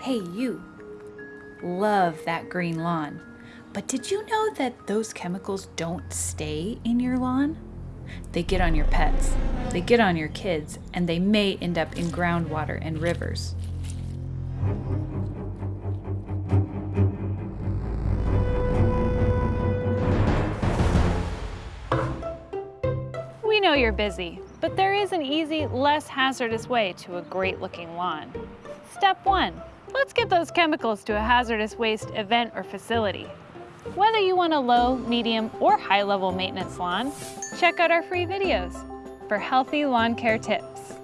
Hey, you. Love that green lawn. But did you know that those chemicals don't stay in your lawn? They get on your pets, they get on your kids, and they may end up in groundwater and rivers. We know you're busy, but there is an easy, less hazardous way to a great looking lawn. Step one, let's get those chemicals to a hazardous waste event or facility. Whether you want a low, medium, or high level maintenance lawn, check out our free videos for healthy lawn care tips.